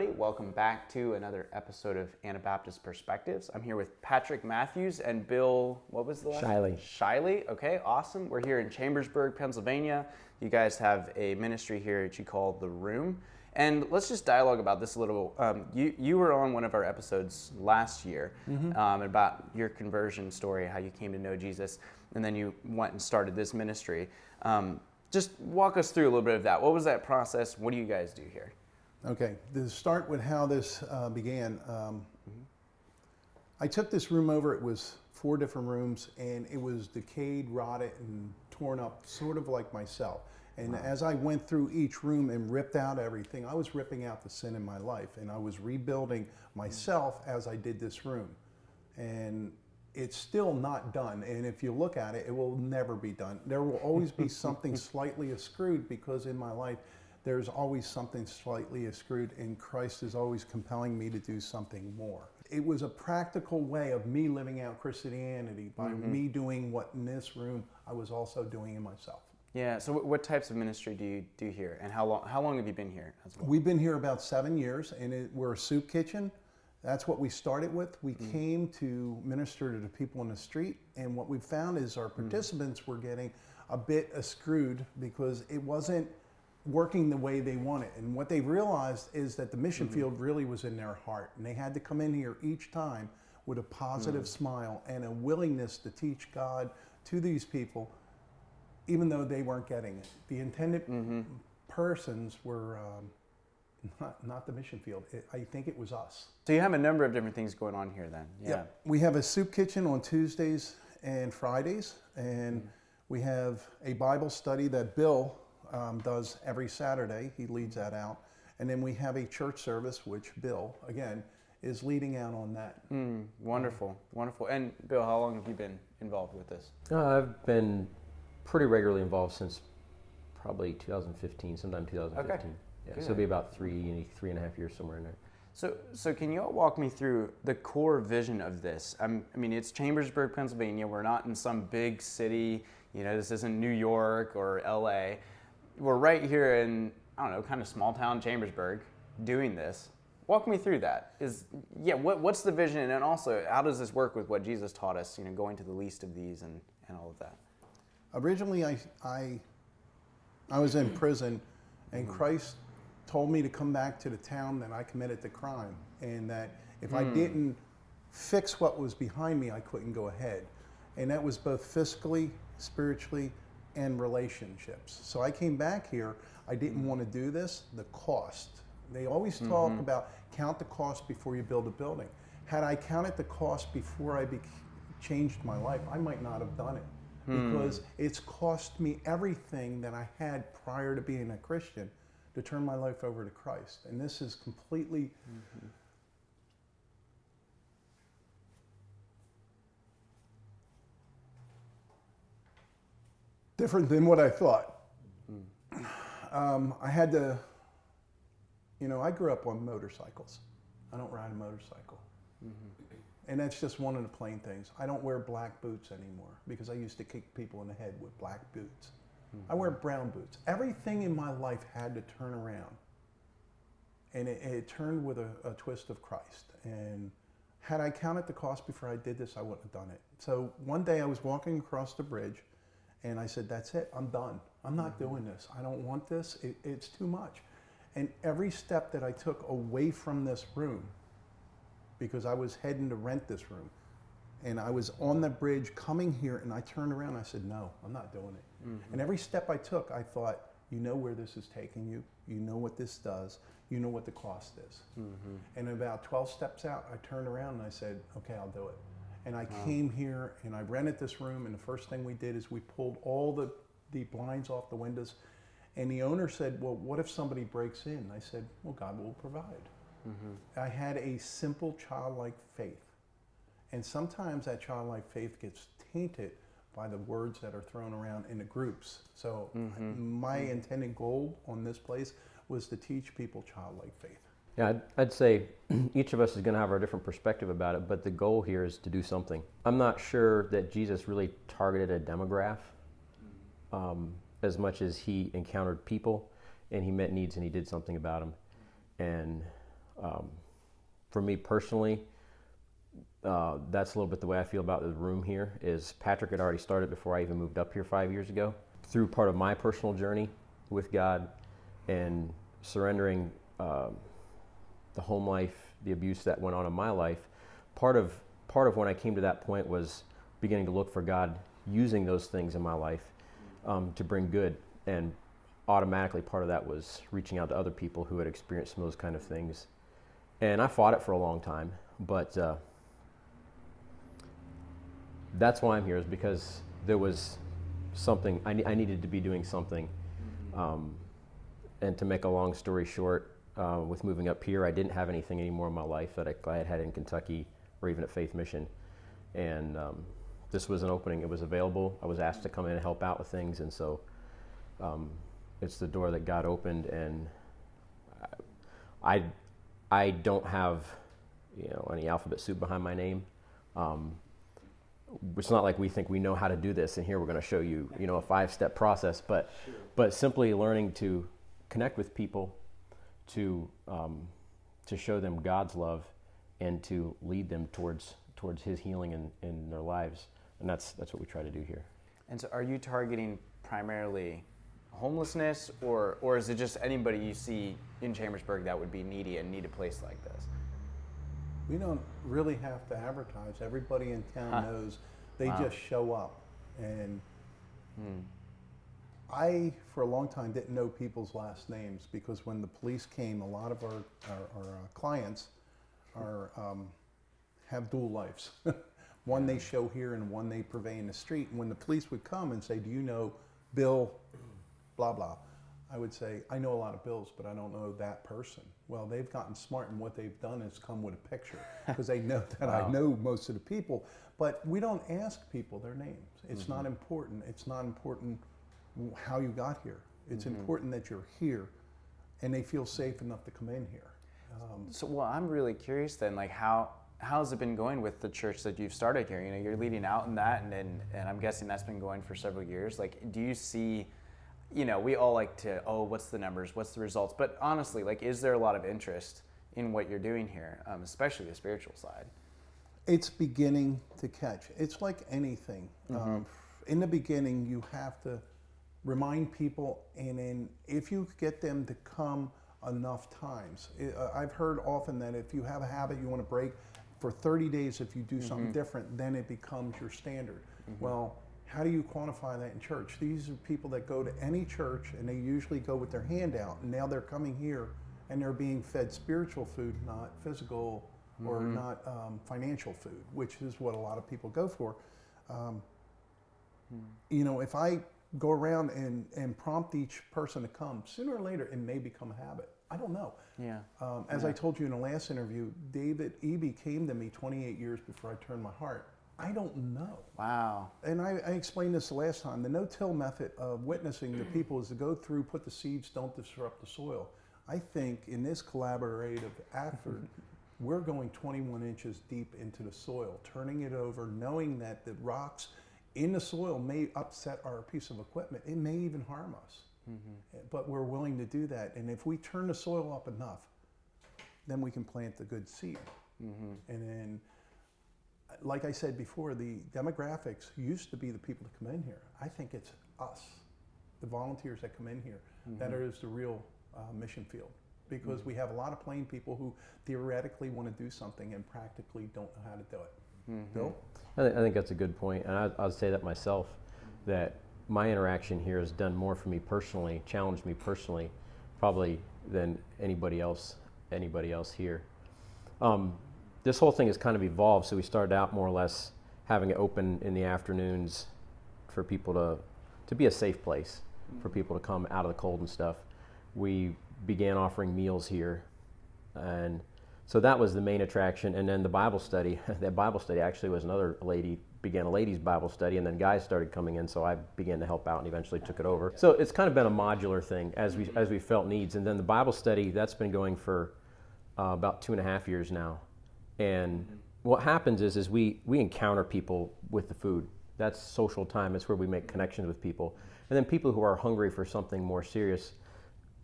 everybody. Welcome back to another episode of Anabaptist Perspectives. I'm here with Patrick Matthews and Bill, what was the last Shiley. Shiley. Okay, awesome. We're here in Chambersburg, Pennsylvania. You guys have a ministry here that you call The Room. And let's just dialogue about this a little. Um, you, you were on one of our episodes last year um, about your conversion story, how you came to know Jesus, and then you went and started this ministry. Um, just walk us through a little bit of that. What was that process? What do you guys do here? Okay, to start with how this uh, began, um, I took this room over. It was four different rooms, and it was decayed, rotted, and torn up, sort of like myself. And as I went through each room and ripped out everything, I was ripping out the sin in my life, and I was rebuilding myself as I did this room. And it's still not done. And if you look at it, it will never be done. There will always be something slightly ascrewed because in my life, there's always something slightly ascrewed, and Christ is always compelling me to do something more. It was a practical way of me living out Christianity by mm-hmm. me doing what in this room I was also doing in myself. Yeah. So, what, types of ministry do you do here, and how long? How long have you been here as well? We've been here about seven years, and it, we're a soup kitchen. That's what we started with. We mm-hmm. came to minister to the people in the street, and what we found is our mm. participants were getting a bit screwed because it wasn't working the way they wanted. And what they realized is that the mission mm-hmm. field really was in their heart, and they had to come in here each time with a positive mm. smile and a willingness to teach God to these people, even though they weren't getting it. The intended mm-hmm. persons were. Um, not, not the mission field. It, I think it was us. So you have a number of different things going on here, then. Yeah. We have a soup kitchen on Tuesdays and Fridays, and mm. we have a Bible study that Bill um, does every Saturday. He leads that out. And then we have a church service, which Bill, again, is leading out on that. Mm, wonderful, wonderful. And Bill, how long have you been involved with this? Uh, I've been pretty regularly involved since probably 2015, sometime 2015. Yeah, so it'll be about three, three and a half years somewhere in there. So, so can you all walk me through the core vision of this? I'm, I mean, it's Chambersburg, Pennsylvania. We're not in some big city. You know, this isn't New York or L.A. We're right here in I don't know, kind of small town Chambersburg, doing this. Walk me through that. Is yeah, what, what's the vision, and also how does this work with what Jesus taught us? You know, going to the least of these and, and all of that. Originally, I, I, I was in prison, and hmm. Christ told me to come back to the town that I committed the crime, and that if I hmm. didn't fix what was behind me, I couldn't go ahead. And that was both fiscally, spiritually, and relationships. So I came back here. I didn't mm-hmm. want to do this. The cost. They always mm-hmm. talk about count the cost before you build a building. Had I counted the cost before I bec changed my life, I might not have done it hmm. because it's cost me everything that I had prior to being a Christian to turn my life over to Christ. And this is completely mm-hmm. Different than what I thought. Hmm. Um, I had to, you know, I grew up on motorcycles. I don't ride a motorcycle. Mm-hmm. And that's just one of the plain things. I don't wear black boots anymore because I used to kick people in the head with black boots. I wear mm-hmm. brown boots. Everything in my life had to turn around. And it, it turned with a, a twist of Christ. And had I counted the cost before I did this, I wouldn't have done it. So one day I was walking across the bridge and I said, That's it, I'm done. I'm not mm-hmm. doing this. I don't want this. It, it's too much. And every step that I took away from this room, because I was heading to rent this room, and I was on the bridge coming here, and I turned around and I said, No, I'm not doing it. Mm-hmm. And every step I took, I thought, You know where this is taking you. You know what this does. You know what the cost is. Mm-hmm. And about 12 steps out, I turned around and I said, Okay, I'll do it. And I came here and I rented this room, and the first thing we did is we pulled all the, the blinds off the windows. And the owner said, Well, what if somebody breaks in? I said, Well, God will provide. Mm-hmm. I had a simple childlike faith. And sometimes that childlike faith gets tainted by the words that are thrown around in the groups. So, mm-hmm. my mm-hmm. intended goal on this place was to teach people childlike faith. Yeah, I'd, I'd say each of us is going to have our different perspective about it, but the goal here is to do something. I'm not sure that Jesus really targeted a demographic um, as much as he encountered people and he met needs and he did something about them. And um, for me personally, uh, that's a little bit the way I feel about the room here. Is Patrick had already started before I even moved up here five years ago. Through part of my personal journey with God and surrendering um, the home life, the abuse that went on in my life, part of part of when I came to that point was beginning to look for God using those things in my life um, to bring good, and automatically part of that was reaching out to other people who had experienced some of those kind of things. And I fought it for a long time, but uh, that's why I'm here is because there was something I, ne- I needed to be doing something. Um, and to make a long story short, uh, with moving up here, I didn't have anything anymore in my life that I, I had had in Kentucky or even at Faith Mission. And um, this was an opening. It was available. I was asked to come in and help out with things, and so um, it's the door that God opened. And I, I don't have, you know, any alphabet soup behind my name. Um, it's not like we think we know how to do this, and here we're going to show you, you know, a five-step process. But, sure. but simply learning to connect with people, to um, to show them God's love, and to lead them towards towards His healing in, in their lives, and that's that's what we try to do here. And so, are you targeting primarily homelessness, or or is it just anybody you see in Chambersburg that would be needy and need a place like this? We don't really have to advertise. Everybody in town huh. knows. They wow. just show up, and hmm. I, for a long time, didn't know people's last names because when the police came, a lot of our our, our uh, clients are um, have dual lives. one they show here and one they purvey in the street. And when the police would come and say, "Do you know Bill?" Blah blah. I would say, I know a lot of bills, but I don't know that person. Well, they've gotten smart, and what they've done is come with a picture because they know that wow. I know most of the people. But we don't ask people their names. It's mm-hmm. not important. It's not important how you got here. It's mm-hmm. important that you're here, and they feel safe enough to come in here. Um, so, well, I'm really curious then, like how how's it been going with the church that you've started here? You know, you're leading out in that, and and, and I'm guessing that's been going for several years. Like, do you see? You know, we all like to, oh, what's the numbers? What's the results? But honestly, like, is there a lot of interest in what you're doing here, um, especially the spiritual side? It's beginning to catch. It's like anything. Mm-hmm. Um, in the beginning, you have to remind people, and then if you get them to come enough times, it, uh, I've heard often that if you have a habit you want to break, for 30 days, if you do something mm-hmm. different, then it becomes your standard. Mm-hmm. Well, how do you quantify that in church? These are people that go to any church and they usually go with their hand out, and now they're coming here and they're being fed spiritual food, not physical mm-hmm. or not um, financial food, which is what a lot of people go for. Um, mm. You know, if I go around and, and prompt each person to come, sooner or later it may become a habit. I don't know. Yeah. Um, as yeah. I told you in the last interview, David Eby came to me 28 years before I turned my heart. I don't know. Wow. And I, I explained this the last time. The no-till method of witnessing the people is to go through, put the seeds, don't disrupt the soil. I think in this collaborative effort, we're going 21 inches deep into the soil, turning it over, knowing that the rocks in the soil may upset our piece of equipment. It may even harm us. Mm-hmm. But we're willing to do that. And if we turn the soil up enough, then we can plant the good seed. Mm-hmm. And then, like I said before, the demographics used to be the people that come in here. I think it's us, the volunteers that come in here, mm-hmm. that is the real uh, mission field. Because we have a lot of plain people who theoretically want to do something and practically don't know how to do it. Mm-hmm. Bill? I, th- I, think that's a good point, and I, I'll say that myself. That my interaction here has done more for me personally, challenged me personally, probably than anybody else anybody else here. Um, this whole thing has kind of evolved. So we started out more or less having it open in the afternoons for people to to be a safe place for people to come out of the cold and stuff. We began offering meals here, and so that was the main attraction. And then the Bible study. that Bible study actually was another lady began a ladies' Bible study, and then guys started coming in, so I began to help out and eventually took it over. So it's kind of been a modular thing as we as we felt needs. And then the Bible study that's been going for uh, about two and a half years now. And what happens is is we we encounter people with the food. That's social time. It's where we make connections with people. And then people who are hungry for something more serious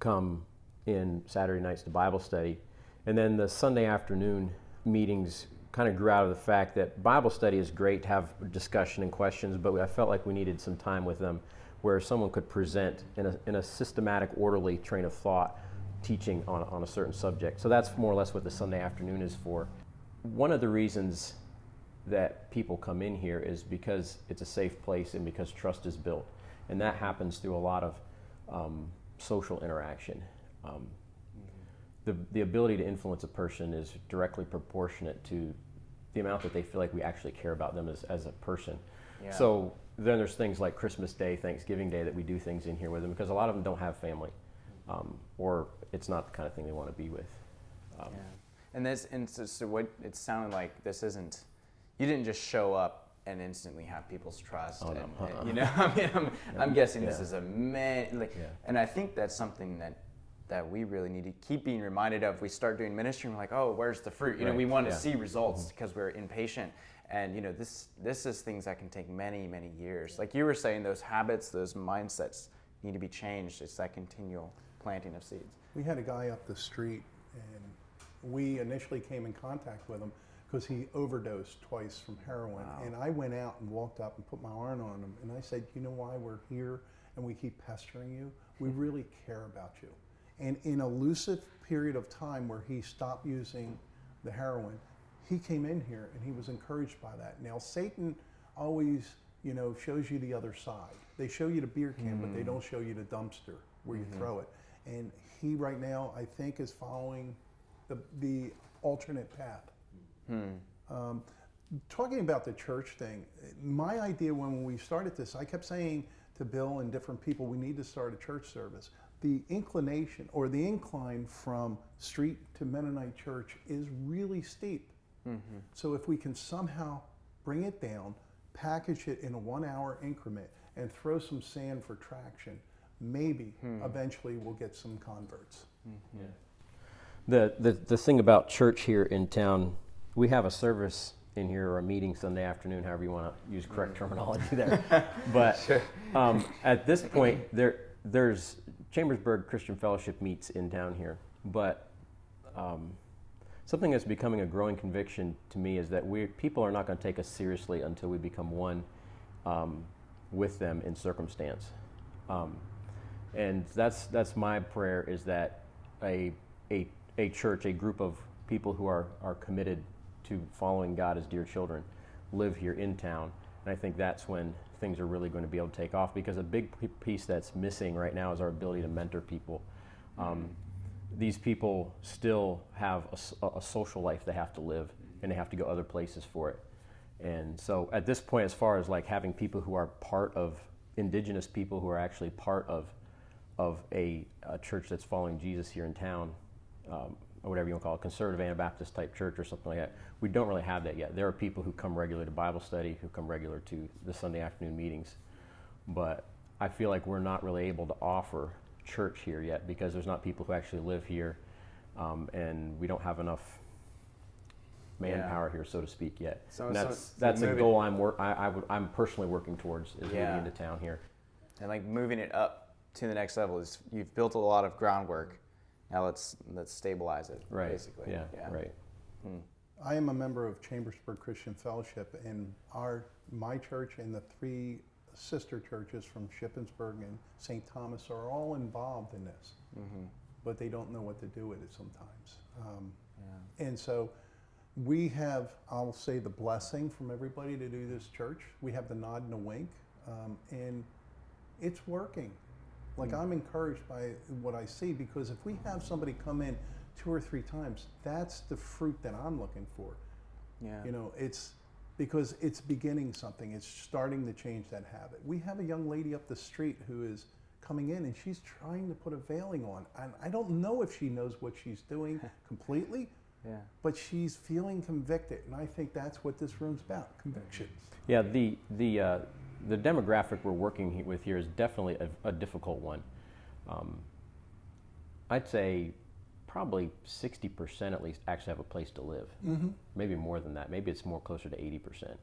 come in Saturday nights to Bible study. And then the Sunday afternoon meetings kind of grew out of the fact that Bible study is great to have discussion and questions, but I felt like we needed some time with them where someone could present in a, in a systematic, orderly train of thought teaching on, on a certain subject. So that's more or less what the Sunday afternoon is for. One of the reasons that people come in here is because it's a safe place and because trust is built. And that happens through a lot of um, social interaction. Um, the, the ability to influence a person is directly proportionate to the amount that they feel like we actually care about them as, as a person. Yeah. So then there's things like Christmas Day, Thanksgiving Day that we do things in here with them because a lot of them don't have family um, or it's not the kind of thing they want to be with. Um, Yeah. And this, and so, so what it sounded like this isn't, you didn't just show up and instantly have people's trust. Oh, no. and, Uh-uh. and, you know, I mean, I'm, I'm guessing this is a man, like, Yeah. and I think that's something that, that we really need to keep being reminded of. We start doing ministry and we're like, oh, where's the fruit? You know, Right. we want to Yeah. see results Mm-hmm. because we're impatient. And you know, this this is things that can take many, many years. Like you were saying, those habits, those mindsets need to be changed. It's that continual planting of seeds. We had a guy up the street, and we initially came in contact with him because he overdosed twice from heroin. Wow. And I went out and walked up and put my arm on him, and I said, "You know why we're here and we keep pestering you? We really care about you." And in a lucid period of time where he stopped using the heroin, he came in here and he was encouraged by that. Now Satan always, you know, shows you the other side. They show you the beer can, but they hmm. don't show you the dumpster where you mm-hmm. throw it. And he right now, I think, is following the the alternate path. Hmm. Um, talking about the church thing, my idea when we started this, I kept saying to Bill and different people, we need to start a church service. The inclination or the incline from street to Mennonite church is really steep. Mm-hmm. So if we can somehow bring it down, package it in a one hour increment, and throw some sand for traction, maybe hmm. eventually we'll get some converts. Mm-hmm. The, the, the thing about church here in town, we have a service in here or a meeting Sunday afternoon, however you want to use correct mm. terminology there. but um, at this point, there, there's Chambersburg Christian Fellowship meets in town here. But um, something that's becoming a growing conviction to me is that we people are not going to take us seriously until we become one um, with them in circumstance. Um, and that's that's my prayer is that a a a church, a group of people who are are committed to following God as dear children, live here in town. And I think that's when things are really going to be able to take off because a big piece that's missing right now is our ability to mentor people. Um, these people still have a social life they have to live and they have to go other places for it. And so at this point, as far as like having people who are part of indigenous people who are actually part of of a, a church that's following Jesus here in town, um, or whatever you want to call it, conservative Anabaptist type church or something like that. We don't really have that yet. There are people who come regular to Bible study, who come regular to the Sunday afternoon meetings, but I feel like we're not really able to offer church here yet because there's not people who actually live here, um, and we don't have enough manpower here, so to speak, yet. So- and so- that's so that's a goal I'm work I, I would, I'm personally working towards is Yeah. moving into town here. and like moving it up to the next level is you've built a lot of groundwork. Now let's let's stabilize it. Right. Basically. Yeah. Right. I am a member of Chambersburg Christian Fellowship, and our my church and the three sister churches from Shippensburg and St. Thomas are all involved in this, but they don't know what to do with it sometimes. Um, And so we have, I'll say, the blessing from everybody to do this church. We have the nod and the wink, um, and it's working. Like I'm encouraged by what I see because if we have somebody come in two or three times, that's the fruit that I'm looking for. Yeah. You know, it's because it's beginning something. It's starting to change that habit. We have a young lady up the street who is coming in and she's trying to put a veiling on. And I don't know if she knows what she's doing completely, Yeah. but she's feeling convicted. And I think that's what this room's about conviction. Yeah, the the uh, the demographic we're working with here is definitely a, a difficult one. Um, I'd say probably sixty percent at least actually have a place to live. Mm-hmm. Maybe more than that. Maybe it's more closer to eighty percent.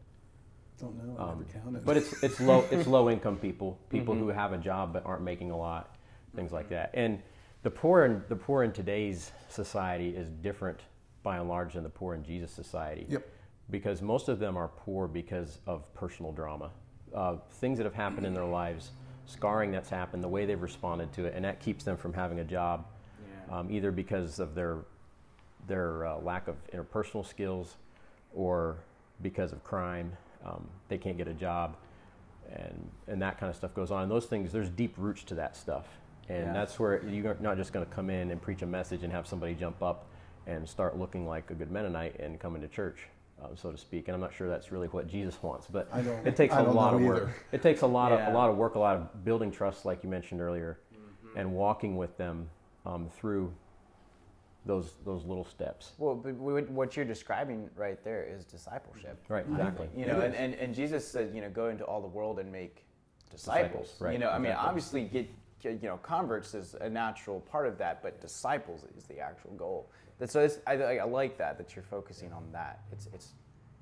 Don't know. I never counted. Um, But it's it's low it's low income people, people who have a job but aren't making a lot, things like that. And the poor in the poor in today's society is different by and large than the poor in Jesus society. Yep. Because most of them are poor because of personal drama, uh, things that have happened in their lives, scarring that's happened, the way they've responded to it, and that keeps them from having a job, Yeah. um, either because of their their uh, lack of interpersonal skills, or because of crime. Um, they can't get a job, and and that kind of stuff goes on. And those things, there's deep roots to that stuff, and Yeah. that's where you're not just going to come in and preach a message and have somebody jump up and start looking like a good Mennonite and come into church, uh, so to speak. And I'm not sure that's really what Jesus wants, but I don't- it takes I a don't lot of work. either. It takes a lot of a lot of work, a lot of building trust, like you mentioned earlier, Mm-hmm. and walking with them um, through those those little steps. Well, but what what you're describing right there is discipleship. Right, exactly. You know, and, and, and Jesus said, you know, go into all the world and make disciples. Disciples, right, You know, I mean, obviously, get, get you know, converts is a natural part of that, but disciples is the actual goal. That so it's, I, I like that that you're focusing on that. It's it's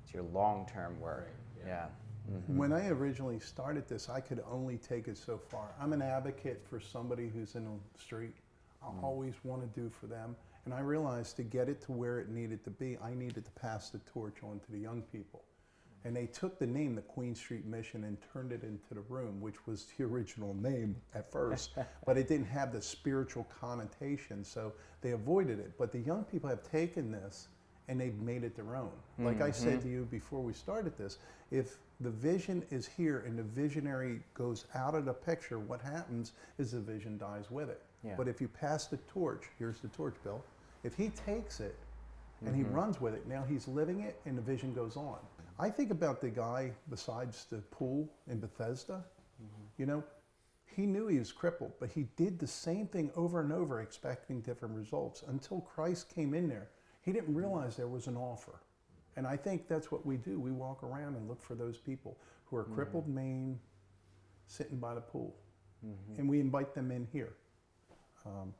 it's your long term work. yeah. Mm-hmm. When I originally started this, I could only take it so far. I'm an advocate for somebody who's in the street. I mm-hmm. always want to do for them. And I realized to get it to where it needed to be, I needed to pass the torch on to the young people. And they took the name, the Queen Street Mission, and turned it into the room, which was the original name at first. but it didn't have the spiritual connotation, so they avoided it. But the young people have taken this and they've made it their own. Like I said to mm-hmm. you before we started this, if the vision is here and the visionary goes out of the picture, what happens is the vision dies with it. Yeah. But if you pass the torch, here's the torch, Bill. If he takes it and he mm-hmm. runs with it, now he's living it and the vision goes on. I think about the guy besides the pool in Bethesda. Mm-hmm. You know, he knew he was crippled, but he did the same thing over and over, expecting different results until Christ came in there. He didn't mm-hmm. realize there was an offer. And I think that's what we do. We walk around and look for those people who are crippled mm-hmm. Maine, sitting by the pool, and we invite them in here. Um,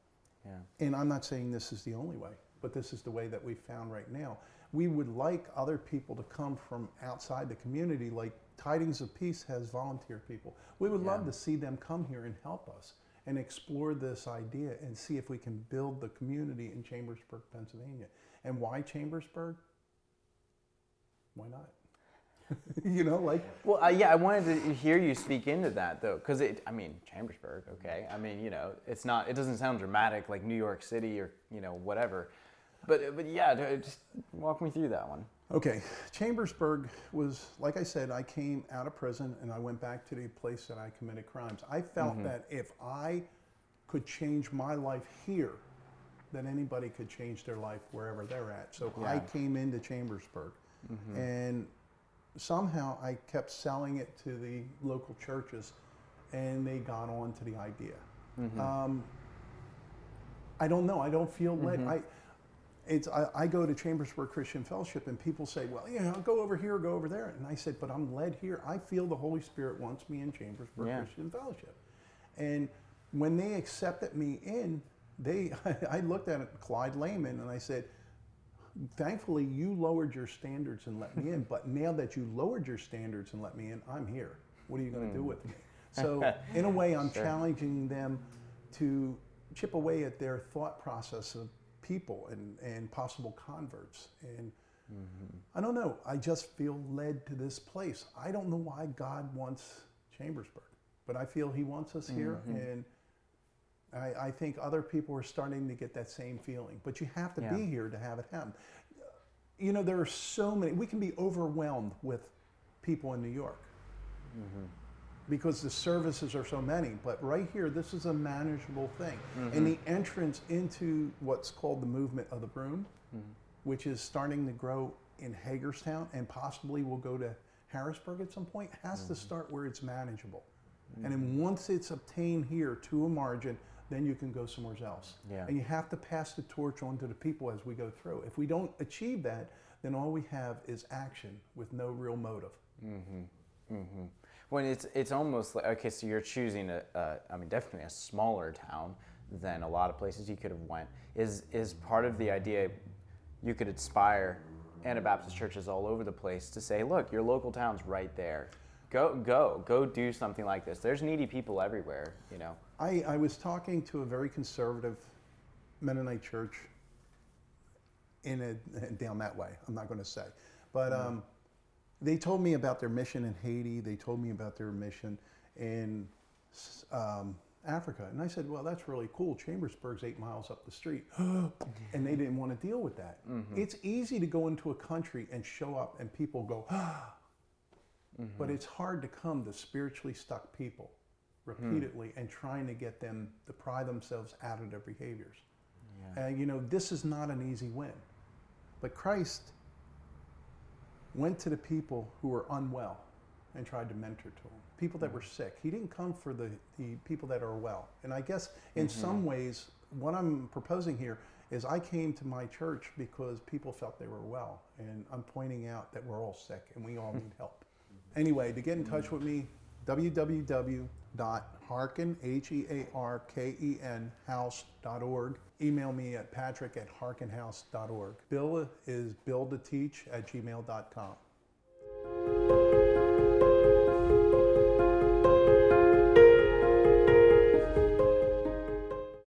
yeah. And I'm not saying this is the only way, but this is the way that we found right now. We would like other people to come from outside the community, like Tidings of Peace has volunteer people. We would love to see them come here and help us and explore this idea and see if we can build the community in Chambersburg, Pennsylvania. And why Chambersburg? Why not? you know, like Well, uh, yeah, I wanted to hear you speak into that though, because it. I mean, Chambersburg. Okay. I mean, you know, it's not. It doesn't sound dramatic like New York City or you know whatever. But but yeah, just walk me through that one. Okay, Chambersburg was, like I said, I came out of prison and I went back to the place that I committed crimes. I felt Mm-hmm. that if I could change my life here, then anybody could change their life wherever they're at. So I Yeah. Mm-hmm. came into Chambersburg and somehow I kept selling it to the local churches and they got on to the idea. Mm-hmm. Um, I don't know. I don't feel led. Mm-hmm. I, it's I, I go to Chambersburg Christian Fellowship and people say, well, you know, go over here, go over there, and I said, but I'm led here. I feel the Holy Spirit wants me in Chambersburg Yeah. Christian Fellowship, and when they accepted me in, they I looked at Clyde Lehman and I said, thankfully you lowered your standards and let me in, but now that you lowered your standards and let me in, I'm here. What are you going to do hmm. with me? So in a way, I'm challenging them to chip away at their thought process of people and, and possible converts. And mm-hmm. I don't know. I just feel led to this place. I don't know why God wants Chambersburg, but I feel He wants us here. Mm-hmm. And I, I think other people are starting to get that same feeling. But you have to Yeah. be here to have it happen. You know, there are so many, we can be overwhelmed with people in New York mm-hmm. Because the services are so many. But right here, this is a manageable thing. And mm-hmm. the entrance into what's called the movement of the broom, mm-hmm. which is starting to grow in Hagerstown and possibly will go to Harrisburg at some point, has to mm-hmm. start where it's manageable. And then once it's obtained here to a margin, then you can go somewhere else. Yeah. And you have to pass the torch on to the people as we go through. If we don't achieve that, then all we have is action with no real motive. When it's it's almost like okay, so you're choosing a, a I mean definitely a smaller town than a lot of places you could have went. Is is part of the idea you could inspire Anabaptist churches all over the place to say, look, your local town's right there. Go go go do something like this. There's needy people everywhere. You know. I, I was talking to a very conservative Mennonite church in a, down that way. I'm not going to say, but um, they told me about their mission in Haiti. They told me about their mission in um, Africa, and I said, "Well, that's really cool. Chambersburg's eight miles up the street," and they didn't want to deal with that. Mm-hmm. It's easy to go into a country and show up, and people go, mm-hmm. but it's hard to come to spiritually stuck people repeatedly hmm. and trying to get them to pry themselves out of their behaviors. And you know, this is not an easy win. But Christ went to the people who were unwell and tried to mentor to them. People that hmm. were sick. He didn't come for the, the people that are well. And I guess in mm-hmm. some ways, what I'm proposing here is I came to my church because people felt they were well. And I'm pointing out that we're all sick and we all need help. Anyway, to get in touch mm. with me, www.harken. Email me at patrick at harkenhouse.org. Bill is to at gmail.com.